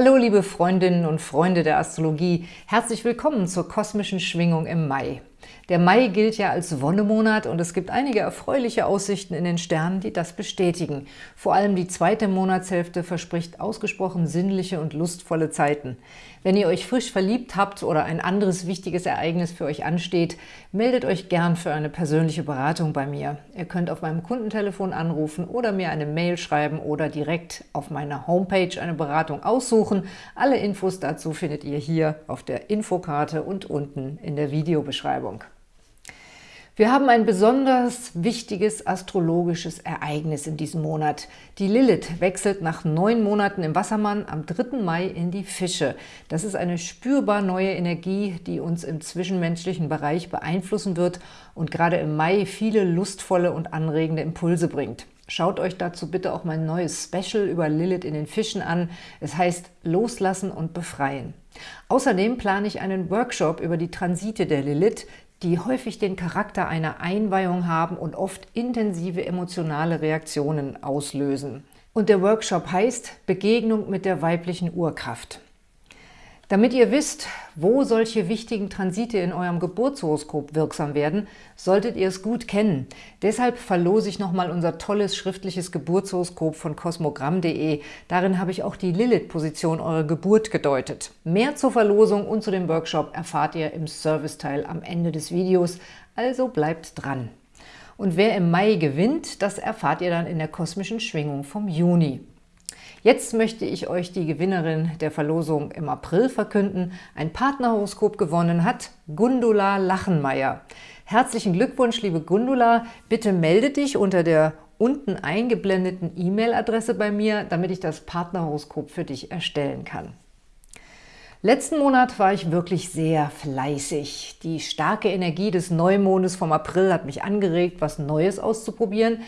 Hallo liebe Freundinnen und Freunde der Astrologie, herzlich willkommen zur kosmischen Schwingung im Mai. Der Mai gilt ja als Wonnemonat und es gibt einige erfreuliche Aussichten in den Sternen, die das bestätigen. Vor allem die zweite Monatshälfte verspricht ausgesprochen sinnliche und lustvolle Zeiten. Wenn ihr euch frisch verliebt habt oder ein anderes wichtiges Ereignis für euch ansteht, meldet euch gern für eine persönliche Beratung bei mir. Ihr könnt auf meinem Kundentelefon anrufen oder mir eine Mail schreiben oder direkt auf meiner Homepage eine Beratung aussuchen. Alle Infos dazu findet ihr hier auf der Infokarte und unten in der Videobeschreibung. Wir haben ein besonders wichtiges astrologisches Ereignis in diesem Monat. Die Lilith wechselt nach neun Monaten im Wassermann am 3. Mai in die Fische. Das ist eine spürbar neue Energie, die uns im zwischenmenschlichen Bereich beeinflussen wird und gerade im Mai viele lustvolle und anregende Impulse bringt. Schaut euch dazu bitte auch mein neues Special über Lilith in den Fischen an. Es heißt Loslassen und Befreien. Außerdem plane ich einen Workshop über die Transite der Lilith, die häufig den Charakter einer Einweihung haben und oft intensive emotionale Reaktionen auslösen. Und der Workshop heißt Begegnung mit der weiblichen Urkraft. Damit ihr wisst, wo solche wichtigen Transite in eurem Geburtshoroskop wirksam werden, solltet ihr es gut kennen. Deshalb verlose ich nochmal unser tolles schriftliches Geburtshoroskop von kosmogramm.de. Darin habe ich auch die Lilith-Position eurer Geburt gedeutet. Mehr zur Verlosung und zu dem Workshop erfahrt ihr im Serviceteil am Ende des Videos, also bleibt dran. Und wer im Mai gewinnt, das erfahrt ihr dann in der kosmischen Schwingung vom Juni. Jetzt möchte ich euch die Gewinnerin der Verlosung im April verkünden. Ein Partnerhoroskop gewonnen hat Gundula Lachenmeier. Herzlichen Glückwunsch, liebe Gundula. Bitte melde dich unter der unten eingeblendeten E-Mail-Adresse bei mir, damit ich das Partnerhoroskop für dich erstellen kann. Letzten Monat war ich wirklich sehr fleißig. Die starke Energie des Neumondes vom April hat mich angeregt, was Neues auszuprobieren.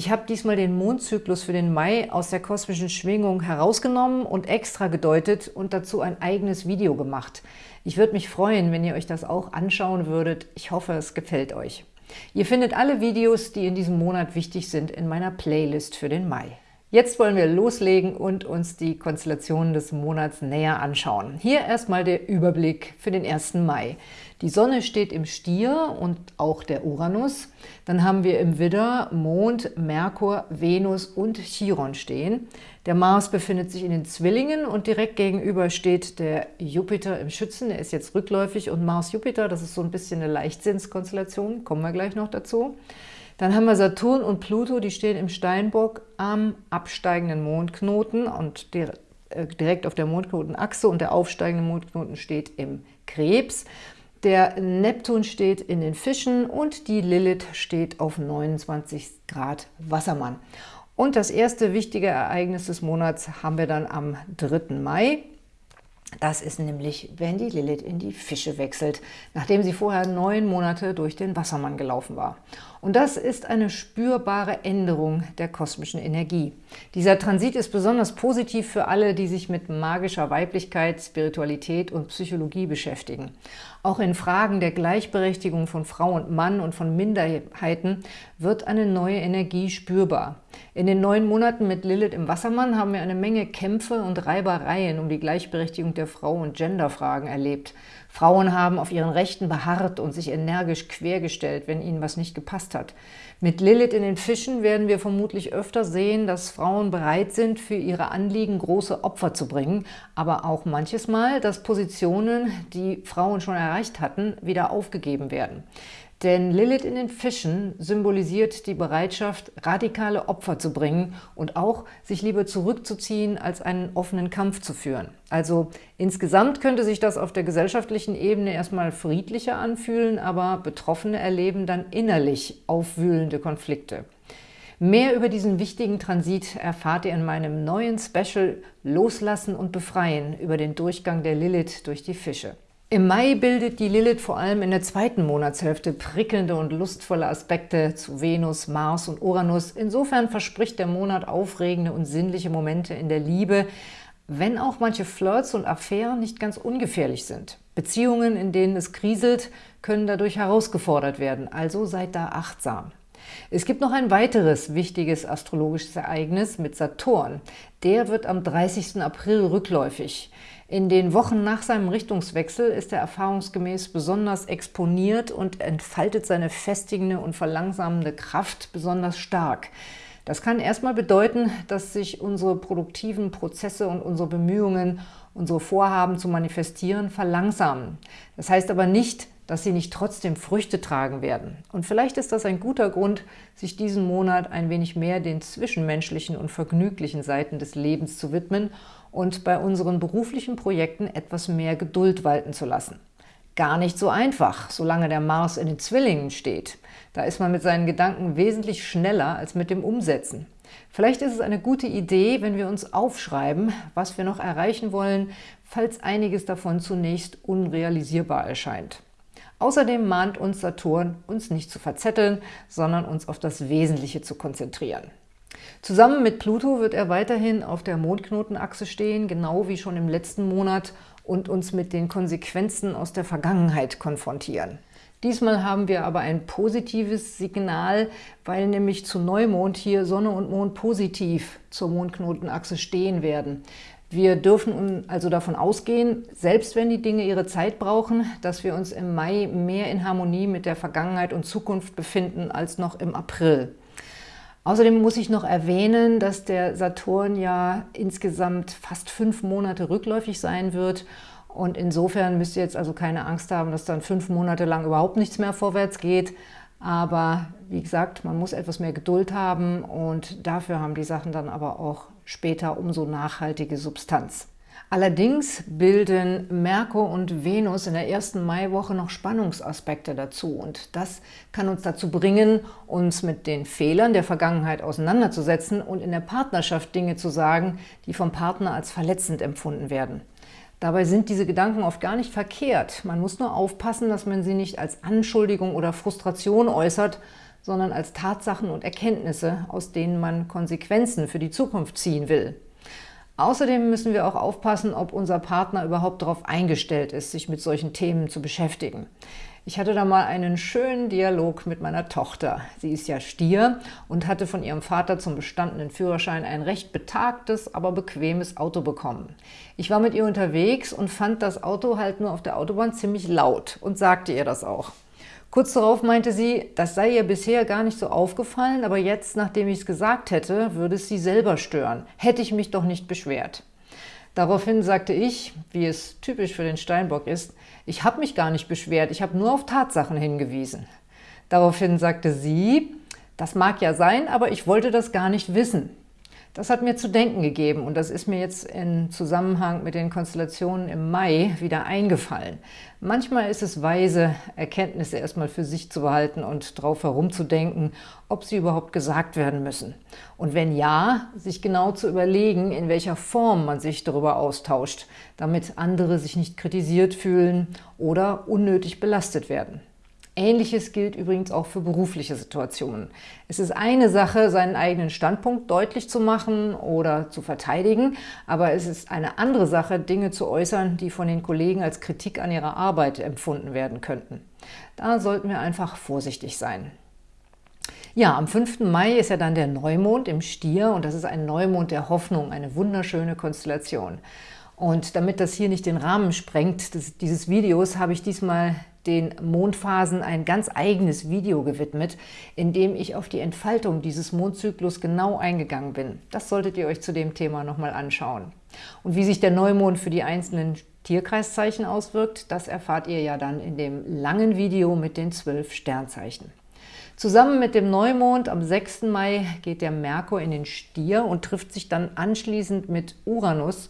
Ich habe diesmal den Mondzyklus für den Mai aus der kosmischen Schwingung herausgenommen und extra gedeutet und dazu ein eigenes Video gemacht. Ich würde mich freuen, wenn ihr euch das auch anschauen würdet. Ich hoffe, es gefällt euch. Ihr findet alle Videos, die in diesem Monat wichtig sind, in meiner Playlist für den Mai. Jetzt wollen wir loslegen und uns die Konstellationen des Monats näher anschauen. Hier erstmal der Überblick für den 1. Mai. Die Sonne steht im Stier und auch der Uranus. Dann haben wir im Widder Mond, Merkur, Venus und Chiron stehen. Der Mars befindet sich in den Zwillingen und direkt gegenüber steht der Jupiter im Schützen. Der ist jetzt rückläufig und Mars-Jupiter, das ist so ein bisschen eine Leichtsinnskonstellation, kommen wir gleich noch dazu. Dann haben wir Saturn und Pluto, die stehen im Steinbock am absteigenden Mondknoten und äh, direkt auf der Mondknotenachse und der aufsteigende Mondknoten steht im Krebs. Der Neptun steht in den Fischen und die Lilith steht auf 29 Grad Wassermann. Und das erste wichtige Ereignis des Monats haben wir dann am 3. Mai. Das ist nämlich, wenn die Lilith in die Fische wechselt, nachdem sie vorher neun Monate durch den Wassermann gelaufen war. Und das ist eine spürbare Änderung der kosmischen Energie. Dieser Transit ist besonders positiv für alle, die sich mit magischer Weiblichkeit, Spiritualität und Psychologie beschäftigen. Auch in Fragen der Gleichberechtigung von Frau und Mann und von Minderheiten wird eine neue Energie spürbar. In den neun Monaten mit Lilith im Wassermann haben wir eine Menge Kämpfe und Reibereien um die Gleichberechtigung der Frau und Genderfragen erlebt. Frauen haben auf ihren Rechten beharrt und sich energisch quergestellt, wenn ihnen was nicht gepasst hat. Mit Lilith in den Fischen werden wir vermutlich öfter sehen, dass Frauen bereit sind, für ihre Anliegen große Opfer zu bringen, aber auch manches Mal, dass Positionen, die Frauen schon erreicht hatten, wieder aufgegeben werden. Denn Lilith in den Fischen symbolisiert die Bereitschaft, radikale Opfer zu bringen und auch sich lieber zurückzuziehen, als einen offenen Kampf zu führen. Also insgesamt könnte sich das auf der gesellschaftlichen Ebene erstmal friedlicher anfühlen, aber Betroffene erleben dann innerlich aufwühlende Konflikte. Mehr über diesen wichtigen Transit erfahrt ihr in meinem neuen Special Loslassen und Befreien über den Durchgang der Lilith durch die Fische. Im Mai bildet die Lilith vor allem in der zweiten Monatshälfte prickelnde und lustvolle Aspekte zu Venus, Mars und Uranus. Insofern verspricht der Monat aufregende und sinnliche Momente in der Liebe, wenn auch manche Flirts und Affären nicht ganz ungefährlich sind. Beziehungen, in denen es kriselt, können dadurch herausgefordert werden, also seid da achtsam. Es gibt noch ein weiteres wichtiges astrologisches Ereignis mit Saturn. Der wird am 30. April rückläufig. In den Wochen nach seinem Richtungswechsel ist er erfahrungsgemäß besonders exponiert und entfaltet seine festigende und verlangsamende Kraft besonders stark. Das kann erstmal bedeuten, dass sich unsere produktiven Prozesse und unsere Bemühungen, unsere Vorhaben zu manifestieren, verlangsamen. Das heißt aber nicht, dass sie nicht trotzdem Früchte tragen werden. Und vielleicht ist das ein guter Grund, sich diesen Monat ein wenig mehr den zwischenmenschlichen und vergnüglichen Seiten des Lebens zu widmen und bei unseren beruflichen Projekten etwas mehr Geduld walten zu lassen. Gar nicht so einfach, solange der Mars in den Zwillingen steht. Da ist man mit seinen Gedanken wesentlich schneller als mit dem Umsetzen. Vielleicht ist es eine gute Idee, wenn wir uns aufschreiben, was wir noch erreichen wollen, falls einiges davon zunächst unrealisierbar erscheint. Außerdem mahnt uns Saturn, uns nicht zu verzetteln, sondern uns auf das Wesentliche zu konzentrieren. Zusammen mit Pluto wird er weiterhin auf der Mondknotenachse stehen, genau wie schon im letzten Monat, und uns mit den Konsequenzen aus der Vergangenheit konfrontieren. Diesmal haben wir aber ein positives Signal, weil nämlich zu Neumond hier Sonne und Mond positiv zur Mondknotenachse stehen werden. Wir dürfen also davon ausgehen, selbst wenn die Dinge ihre Zeit brauchen, dass wir uns im Mai mehr in Harmonie mit der Vergangenheit und Zukunft befinden als noch im April. Außerdem muss ich noch erwähnen, dass der Saturn ja insgesamt fast fünf Monate rückläufig sein wird und insofern müsst ihr jetzt also keine Angst haben, dass dann fünf Monate lang überhaupt nichts mehr vorwärts geht. Aber wie gesagt, man muss etwas mehr Geduld haben und dafür haben die Sachen dann aber auch später umso nachhaltige Substanz. Allerdings bilden Merkur und Venus in der ersten Maiwoche noch Spannungsaspekte dazu und das kann uns dazu bringen, uns mit den Fehlern der Vergangenheit auseinanderzusetzen und in der Partnerschaft Dinge zu sagen, die vom Partner als verletzend empfunden werden. Dabei sind diese Gedanken oft gar nicht verkehrt. Man muss nur aufpassen, dass man sie nicht als Anschuldigung oder Frustration äußert, sondern als Tatsachen und Erkenntnisse, aus denen man Konsequenzen für die Zukunft ziehen will. Außerdem müssen wir auch aufpassen, ob unser Partner überhaupt darauf eingestellt ist, sich mit solchen Themen zu beschäftigen. Ich hatte da mal einen schönen Dialog mit meiner Tochter. Sie ist ja Stier und hatte von ihrem Vater zum bestandenen Führerschein ein recht betagtes, aber bequemes Auto bekommen. Ich war mit ihr unterwegs und fand das Auto halt nur auf der Autobahn ziemlich laut und sagte ihr das auch. Kurz darauf meinte sie, das sei ihr bisher gar nicht so aufgefallen, aber jetzt, nachdem ich es gesagt hätte, würde es sie selber stören. Hätte ich mich doch nicht beschwert. Daraufhin sagte ich, wie es typisch für den Steinbock ist, ich habe mich gar nicht beschwert, ich habe nur auf Tatsachen hingewiesen. Daraufhin sagte sie, das mag ja sein, aber ich wollte das gar nicht wissen. Das hat mir zu denken gegeben und das ist mir jetzt in Zusammenhang mit den Konstellationen im Mai wieder eingefallen. Manchmal ist es weise, Erkenntnisse erstmal für sich zu behalten und darauf herumzudenken, ob sie überhaupt gesagt werden müssen. Und wenn ja, sich genau zu überlegen, in welcher Form man sich darüber austauscht, damit andere sich nicht kritisiert fühlen oder unnötig belastet werden. Ähnliches gilt übrigens auch für berufliche Situationen. Es ist eine Sache, seinen eigenen Standpunkt deutlich zu machen oder zu verteidigen, aber es ist eine andere Sache, Dinge zu äußern, die von den Kollegen als Kritik an ihrer Arbeit empfunden werden könnten. Da sollten wir einfach vorsichtig sein. Ja, am 5. Mai ist ja dann der Neumond im Stier und das ist ein Neumond der Hoffnung, eine wunderschöne Konstellation. Und damit das hier nicht den Rahmen sprengt dieses Videos, habe ich diesmal den Mondphasen ein ganz eigenes Video gewidmet, in dem ich auf die Entfaltung dieses Mondzyklus genau eingegangen bin. Das solltet ihr euch zu dem Thema nochmal anschauen. Und wie sich der Neumond für die einzelnen Tierkreiszeichen auswirkt, das erfahrt ihr ja dann in dem langen Video mit den zwölf Sternzeichen. Zusammen mit dem Neumond am 6. Mai geht der Merkur in den Stier und trifft sich dann anschließend mit Uranus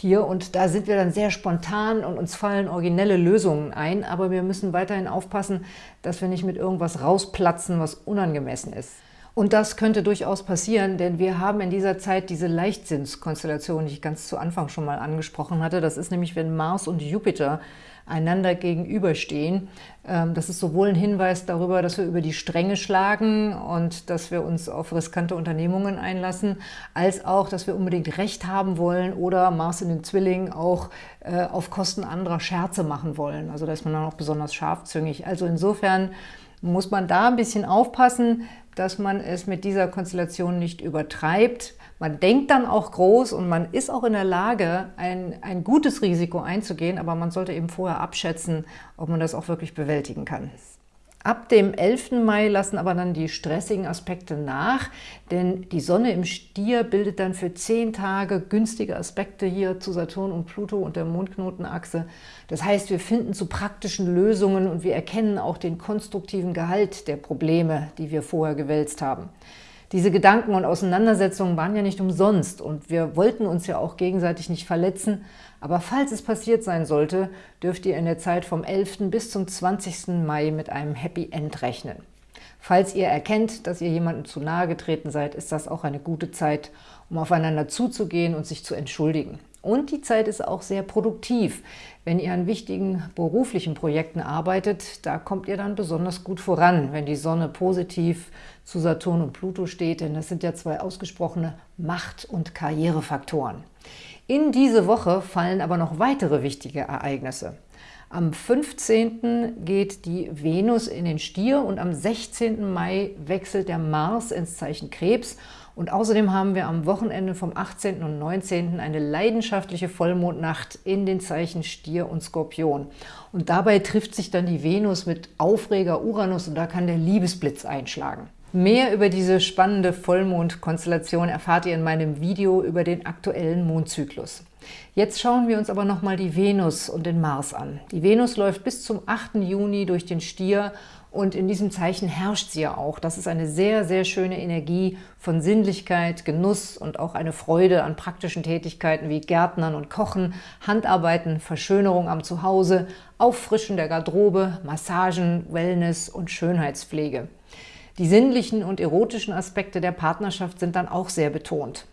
hier und da sind wir dann sehr spontan und uns fallen originelle Lösungen ein, aber wir müssen weiterhin aufpassen, dass wir nicht mit irgendwas rausplatzen, was unangemessen ist. Und das könnte durchaus passieren, denn wir haben in dieser Zeit diese Leichtsinnskonstellation, die ich ganz zu Anfang schon mal angesprochen hatte. Das ist nämlich, wenn Mars und Jupiter einander gegenüberstehen. Ähm, das ist sowohl ein Hinweis darüber, dass wir über die Stränge schlagen und dass wir uns auf riskante Unternehmungen einlassen, als auch, dass wir unbedingt Recht haben wollen oder Mars in den Zwillingen auch äh, auf Kosten anderer Scherze machen wollen. Also da ist man dann auch besonders scharfzüngig. Also insofern muss man da ein bisschen aufpassen, dass man es mit dieser Konstellation nicht übertreibt. Man denkt dann auch groß und man ist auch in der Lage, ein, ein gutes Risiko einzugehen, aber man sollte eben vorher abschätzen, ob man das auch wirklich bewältigen kann. Ab dem 11. Mai lassen aber dann die stressigen Aspekte nach, denn die Sonne im Stier bildet dann für zehn Tage günstige Aspekte hier zu Saturn und Pluto und der Mondknotenachse. Das heißt, wir finden zu praktischen Lösungen und wir erkennen auch den konstruktiven Gehalt der Probleme, die wir vorher gewälzt haben. Diese Gedanken und Auseinandersetzungen waren ja nicht umsonst und wir wollten uns ja auch gegenseitig nicht verletzen, aber falls es passiert sein sollte, dürft ihr in der Zeit vom 11. bis zum 20. Mai mit einem Happy End rechnen. Falls ihr erkennt, dass ihr jemandem zu nahe getreten seid, ist das auch eine gute Zeit, um aufeinander zuzugehen und sich zu entschuldigen. Und die Zeit ist auch sehr produktiv. Wenn ihr an wichtigen beruflichen Projekten arbeitet, da kommt ihr dann besonders gut voran, wenn die Sonne positiv zu Saturn und Pluto steht, denn das sind ja zwei ausgesprochene Macht- und Karrierefaktoren. In diese Woche fallen aber noch weitere wichtige Ereignisse. Am 15. geht die Venus in den Stier und am 16. Mai wechselt der Mars ins Zeichen Krebs. Und außerdem haben wir am Wochenende vom 18. und 19. eine leidenschaftliche Vollmondnacht in den Zeichen Stier und Skorpion. Und dabei trifft sich dann die Venus mit Aufreger Uranus und da kann der Liebesblitz einschlagen. Mehr über diese spannende Vollmondkonstellation erfahrt ihr in meinem Video über den aktuellen Mondzyklus. Jetzt schauen wir uns aber nochmal die Venus und den Mars an. Die Venus läuft bis zum 8. Juni durch den Stier und in diesem Zeichen herrscht sie ja auch. Das ist eine sehr, sehr schöne Energie von Sinnlichkeit, Genuss und auch eine Freude an praktischen Tätigkeiten wie Gärtnern und Kochen, Handarbeiten, Verschönerung am Zuhause, Auffrischen der Garderobe, Massagen, Wellness und Schönheitspflege. Die sinnlichen und erotischen Aspekte der Partnerschaft sind dann auch sehr betont.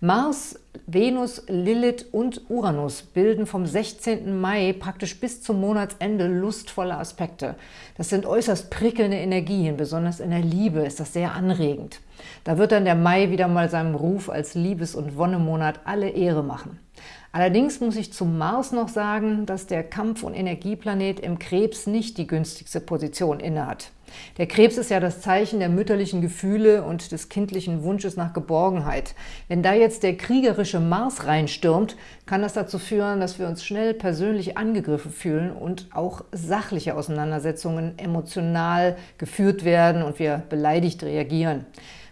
Mars, Venus, Lilith und Uranus bilden vom 16. Mai praktisch bis zum Monatsende lustvolle Aspekte. Das sind äußerst prickelnde Energien, besonders in der Liebe ist das sehr anregend. Da wird dann der Mai wieder mal seinem Ruf als Liebes- und Wonnemonat alle Ehre machen. Allerdings muss ich zum Mars noch sagen, dass der Kampf- und Energieplanet im Krebs nicht die günstigste Position innehat. Der Krebs ist ja das Zeichen der mütterlichen Gefühle und des kindlichen Wunsches nach Geborgenheit. Wenn da jetzt der kriegerische Mars reinstürmt, kann das dazu führen, dass wir uns schnell persönlich angegriffen fühlen und auch sachliche Auseinandersetzungen emotional geführt werden und wir beleidigt reagieren.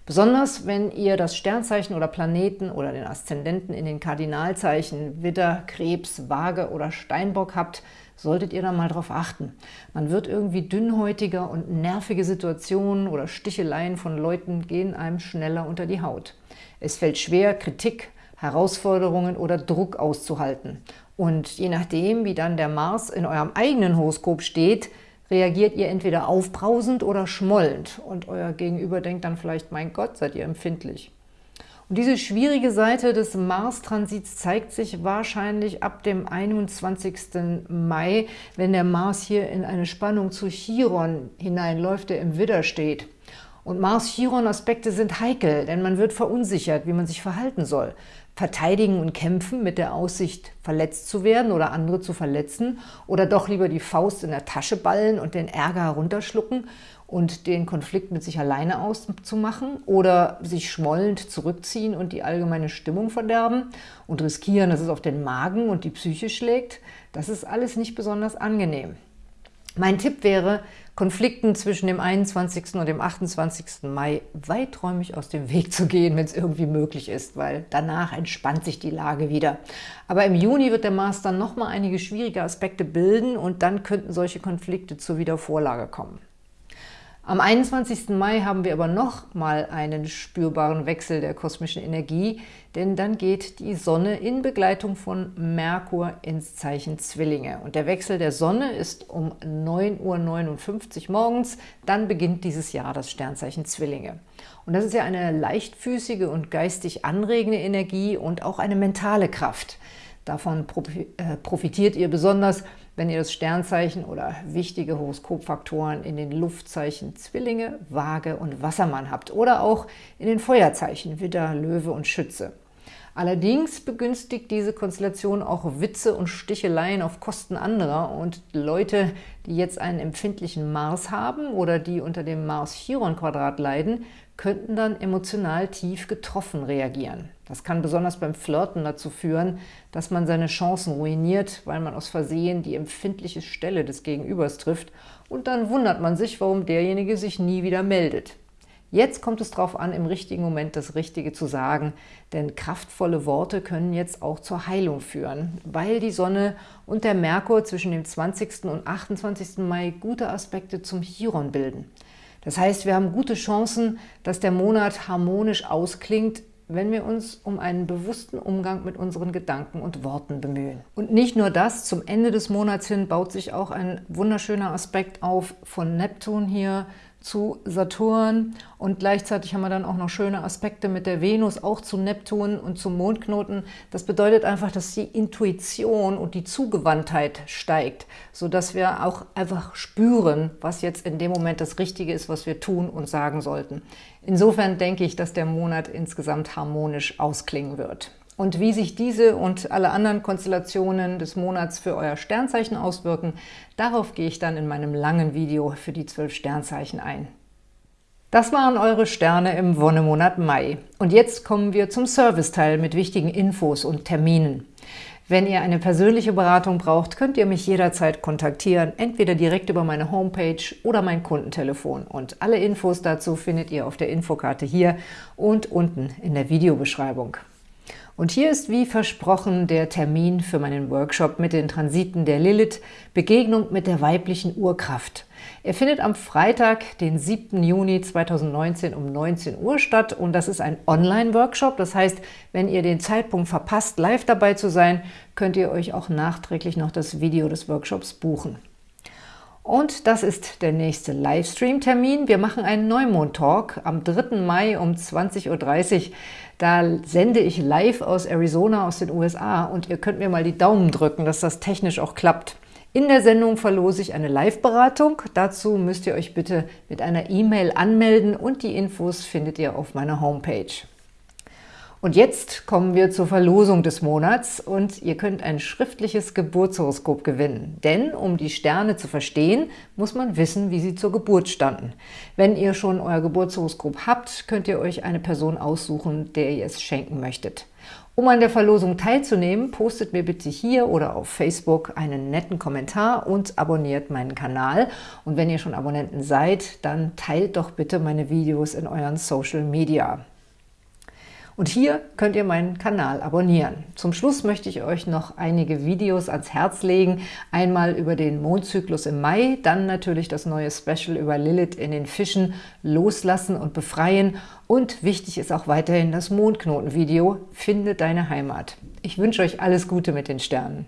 Besonders wenn ihr das Sternzeichen oder Planeten oder den Aszendenten in den Kardinalzeichen Widder, Krebs, Waage oder Steinbock habt, solltet ihr da mal drauf achten. Man wird irgendwie dünnhäutiger und nervige Situationen oder Sticheleien von Leuten gehen einem schneller unter die Haut. Es fällt schwer, Kritik, Herausforderungen oder Druck auszuhalten. Und je nachdem, wie dann der Mars in eurem eigenen Horoskop steht, reagiert ihr entweder aufbrausend oder schmollend und euer Gegenüber denkt dann vielleicht, mein Gott, seid ihr empfindlich. Und diese schwierige Seite des Mars-Transits zeigt sich wahrscheinlich ab dem 21. Mai, wenn der Mars hier in eine Spannung zu Chiron hineinläuft, der im Widder steht. Und Mars-Chiron-Aspekte sind heikel, denn man wird verunsichert, wie man sich verhalten soll verteidigen und kämpfen mit der Aussicht, verletzt zu werden oder andere zu verletzen oder doch lieber die Faust in der Tasche ballen und den Ärger herunterschlucken und den Konflikt mit sich alleine auszumachen oder sich schmollend zurückziehen und die allgemeine Stimmung verderben und riskieren, dass es auf den Magen und die Psyche schlägt. Das ist alles nicht besonders angenehm. Mein Tipp wäre, Konflikten zwischen dem 21. und dem 28. Mai weiträumig aus dem Weg zu gehen, wenn es irgendwie möglich ist, weil danach entspannt sich die Lage wieder. Aber im Juni wird der Mars dann nochmal einige schwierige Aspekte bilden und dann könnten solche Konflikte zur Wiedervorlage kommen. Am 21. Mai haben wir aber noch mal einen spürbaren Wechsel der kosmischen Energie, denn dann geht die Sonne in Begleitung von Merkur ins Zeichen Zwillinge. Und der Wechsel der Sonne ist um 9.59 Uhr morgens, dann beginnt dieses Jahr das Sternzeichen Zwillinge. Und das ist ja eine leichtfüßige und geistig anregende Energie und auch eine mentale Kraft. Davon äh, profitiert ihr besonders, wenn ihr das Sternzeichen oder wichtige Horoskopfaktoren in den Luftzeichen Zwillinge, Waage und Wassermann habt oder auch in den Feuerzeichen Widder, Löwe und Schütze. Allerdings begünstigt diese Konstellation auch Witze und Sticheleien auf Kosten anderer und Leute, die jetzt einen empfindlichen Mars haben oder die unter dem Mars-Chiron-Quadrat leiden, könnten dann emotional tief getroffen reagieren. Das kann besonders beim Flirten dazu führen, dass man seine Chancen ruiniert, weil man aus Versehen die empfindliche Stelle des Gegenübers trifft und dann wundert man sich, warum derjenige sich nie wieder meldet. Jetzt kommt es darauf an, im richtigen Moment das Richtige zu sagen, denn kraftvolle Worte können jetzt auch zur Heilung führen, weil die Sonne und der Merkur zwischen dem 20. und 28. Mai gute Aspekte zum Chiron bilden. Das heißt, wir haben gute Chancen, dass der Monat harmonisch ausklingt, wenn wir uns um einen bewussten Umgang mit unseren Gedanken und Worten bemühen. Und nicht nur das, zum Ende des Monats hin baut sich auch ein wunderschöner Aspekt auf von Neptun hier zu Saturn und gleichzeitig haben wir dann auch noch schöne Aspekte mit der Venus, auch zu Neptun und zum Mondknoten. Das bedeutet einfach, dass die Intuition und die Zugewandtheit steigt, sodass wir auch einfach spüren, was jetzt in dem Moment das Richtige ist, was wir tun und sagen sollten. Insofern denke ich, dass der Monat insgesamt harmonisch ausklingen wird. Und wie sich diese und alle anderen Konstellationen des Monats für euer Sternzeichen auswirken, darauf gehe ich dann in meinem langen Video für die zwölf Sternzeichen ein. Das waren eure Sterne im Wonnemonat Mai. Und jetzt kommen wir zum Serviceteil mit wichtigen Infos und Terminen. Wenn ihr eine persönliche Beratung braucht, könnt ihr mich jederzeit kontaktieren, entweder direkt über meine Homepage oder mein Kundentelefon. Und alle Infos dazu findet ihr auf der Infokarte hier und unten in der Videobeschreibung. Und hier ist wie versprochen der Termin für meinen Workshop mit den Transiten der Lilith, Begegnung mit der weiblichen Urkraft. Er findet am Freitag, den 7. Juni 2019 um 19 Uhr statt und das ist ein Online-Workshop. Das heißt, wenn ihr den Zeitpunkt verpasst, live dabei zu sein, könnt ihr euch auch nachträglich noch das Video des Workshops buchen. Und das ist der nächste Livestream-Termin. Wir machen einen Neumond-Talk am 3. Mai um 20.30 Uhr. Da sende ich live aus Arizona, aus den USA und ihr könnt mir mal die Daumen drücken, dass das technisch auch klappt. In der Sendung verlose ich eine Live-Beratung. Dazu müsst ihr euch bitte mit einer E-Mail anmelden und die Infos findet ihr auf meiner Homepage. Und jetzt kommen wir zur Verlosung des Monats und ihr könnt ein schriftliches Geburtshoroskop gewinnen. Denn um die Sterne zu verstehen, muss man wissen, wie sie zur Geburt standen. Wenn ihr schon euer Geburtshoroskop habt, könnt ihr euch eine Person aussuchen, der ihr es schenken möchtet. Um an der Verlosung teilzunehmen, postet mir bitte hier oder auf Facebook einen netten Kommentar und abonniert meinen Kanal. Und wenn ihr schon Abonnenten seid, dann teilt doch bitte meine Videos in euren Social Media. Und hier könnt ihr meinen Kanal abonnieren. Zum Schluss möchte ich euch noch einige Videos ans Herz legen. Einmal über den Mondzyklus im Mai, dann natürlich das neue Special über Lilith in den Fischen, Loslassen und Befreien. Und wichtig ist auch weiterhin das Mondknoten-Video, Finde deine Heimat. Ich wünsche euch alles Gute mit den Sternen.